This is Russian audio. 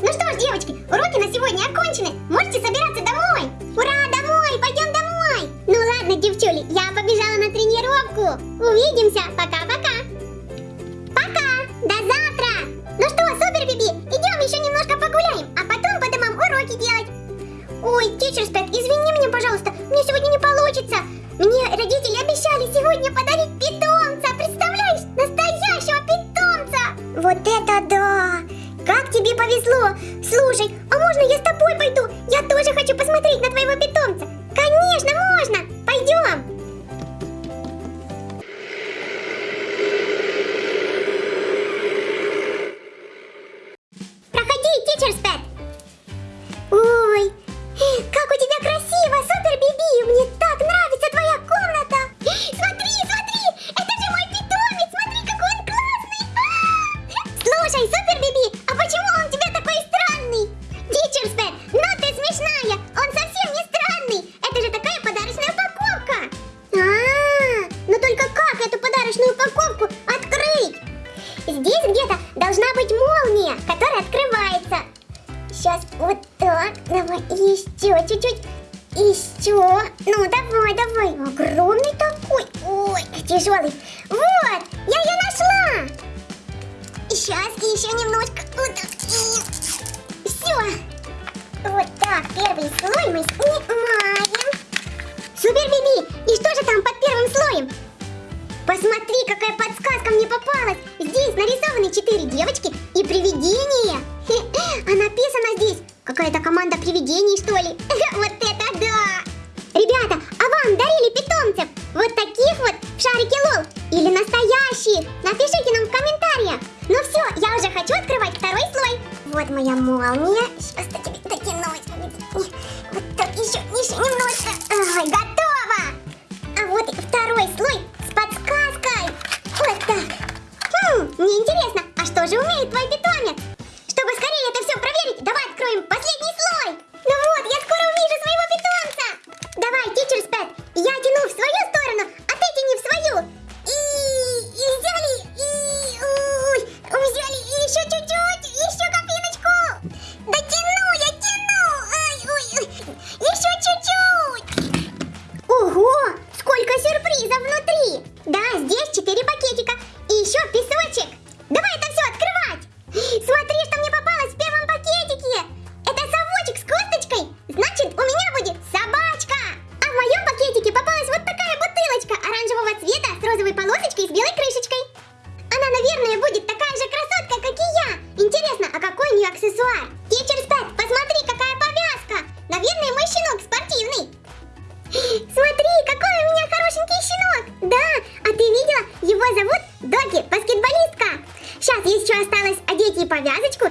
Ну что ж, девочки, уроки на сегодня окончены. Можете собираться домой. Ура, домой, пойдем домой. Ну ладно, девчули, я побежала на тренировку. Увидимся, пока-пока. Пока, до завтра. Ну что, супер, Биби, идем еще немножко погуляем, а потом по домам уроки делать. Ой, тичер Спэк, извини меня, пожалуйста, мне сегодня не получится. Мне родители обещали сегодня подарить повезло! Слушай, молния, которая открывается. Сейчас вот так. Давай еще чуть-чуть. Еще. Ну, давай, давай. Огромный такой. Ой, тяжелый. Вот, я ее нашла. Сейчас еще немножко. Вот так. Все. Вот так, первый слой мы снимаем. Супер, Биби. И что же там под первым слоем? Посмотри, какая подсказка мне попалась! Нарисованы четыре девочки и привидение! А написано здесь какая-то команда привидений, что ли? Вот это да! Ребята, а вам дарили питомцев? Вот таких вот в шарике лол? Или настоящих? Напишите нам в комментариях! Ну все, я уже хочу открывать второй слой! Вот моя молния. Интересно, а что же с розовой полосочкой и с белой крышечкой. Она, наверное, будет такая же красотка, как и я. Интересно, а какой у нее аксессуар? Тичер Спэт, посмотри, какая повязка! Наверное, мой щенок спортивный. Смотри, какой у меня хорошенький щенок! Да, а ты видела? Его зовут Доки, баскетболистка. Сейчас еще осталось одеть ей повязочку